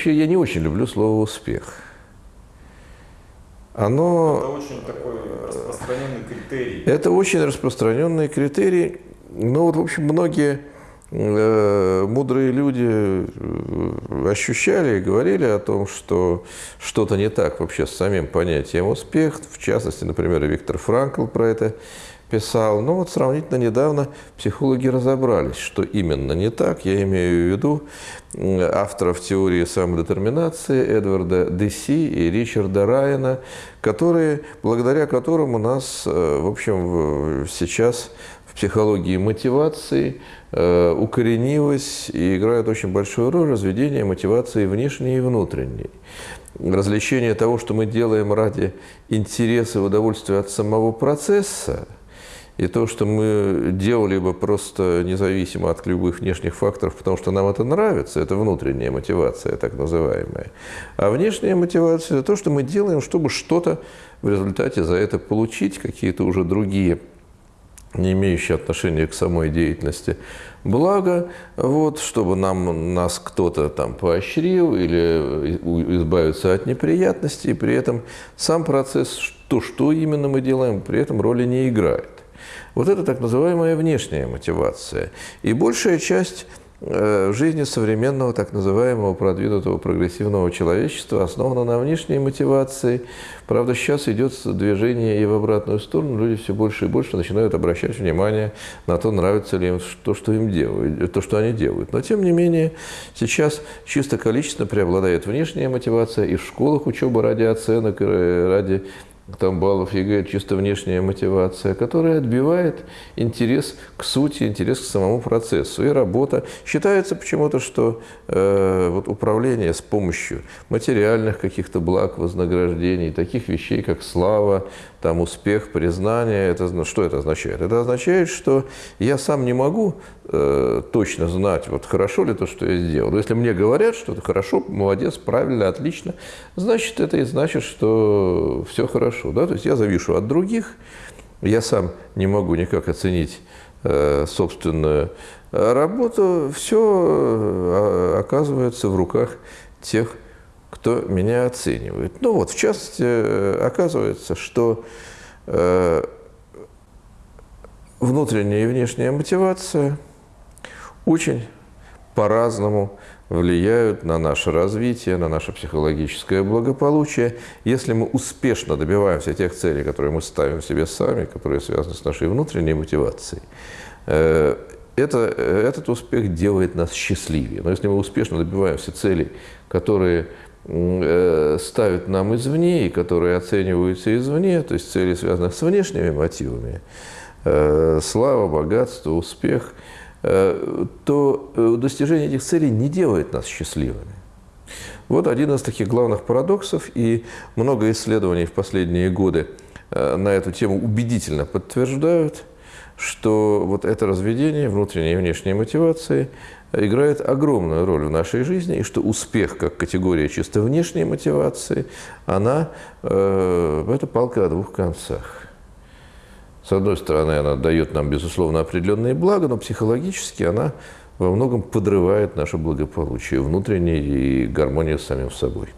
вообще я не очень люблю слово «успех». Оно... Это очень такой распространенный критерий. Это очень распространенный критерий. Но вот, в общем, многие э, мудрые люди э, ощущали и говорили о том, что что-то не так вообще с самим понятием успех. В частности, например, Виктор Франкл про это писал. Но вот сравнительно недавно психологи разобрались, что именно не так. Я имею в виду авторов теории самодетерминации Эдварда Деси и Ричарда Райана, которые, благодаря которым у нас, э, в общем, сейчас в психологии мотивации э, укоренилось и играет очень большую роль разведение мотивации внешней и внутренней. Развлечение того, что мы делаем ради интереса и удовольствия от самого процесса – и то, что мы делали бы просто независимо от любых внешних факторов, потому что нам это нравится, это внутренняя мотивация, так называемая. А внешняя мотивация – это то, что мы делаем, чтобы что-то в результате за это получить, какие-то уже другие не имеющие отношения к самой деятельности, благо, вот, чтобы нам, нас кто-то там поощрил или избавиться от неприятностей, при этом сам процесс, то, что именно мы делаем, при этом роли не играет. Вот это так называемая внешняя мотивация. И большая часть э, жизни современного так называемого продвинутого прогрессивного человечества основана на внешней мотивации. Правда, сейчас идет движение и в обратную сторону. Люди все больше и больше начинают обращать внимание на то, нравится ли им то, что им делают, то, что они делают. Но, тем не менее, сейчас чисто количественно преобладает внешняя мотивация, и в школах учеба ради оценок, ради там баллов ЕГЭ чисто внешняя мотивация, которая отбивает интерес к сути, интерес к самому процессу. И работа. Считается почему-то, что э, вот управление с помощью материальных каких-то благ, вознаграждений, таких вещей, как слава, там успех, признание, это, что это означает? Это означает, что я сам не могу э, точно знать, вот хорошо ли то, что я сделал. Если мне говорят, что это хорошо, молодец, правильно, отлично, значит, это и значит, что все хорошо. Да? То есть я завишу от других, я сам не могу никак оценить э, собственную работу, все э, оказывается в руках тех, кто меня оценивает. Ну вот, в частности, э, оказывается, что э, внутренняя и внешняя мотивация очень по-разному влияют на наше развитие, на наше психологическое благополучие. Если мы успешно добиваемся тех целей, которые мы ставим себе сами, которые связаны с нашей внутренней мотивацией, э, это, этот успех делает нас счастливее. Но если мы успешно добиваемся целей, которые Э, ставят нам извне и которые оцениваются извне, то есть цели, связанные с внешними мотивами, э, слава, богатство, успех, то достижение этих целей не делает нас счастливыми. Вот один из таких главных парадоксов, и много исследований в последние годы на эту тему убедительно подтверждают, что вот это разведение внутренней и внешней мотивации играет огромную роль в нашей жизни, и что успех как категория чисто внешней мотивации, она э, это палка о двух концах. С одной стороны, она дает нам, безусловно, определенные блага, но психологически она во многом подрывает наше благополучие внутреннее и гармонию с самим собой.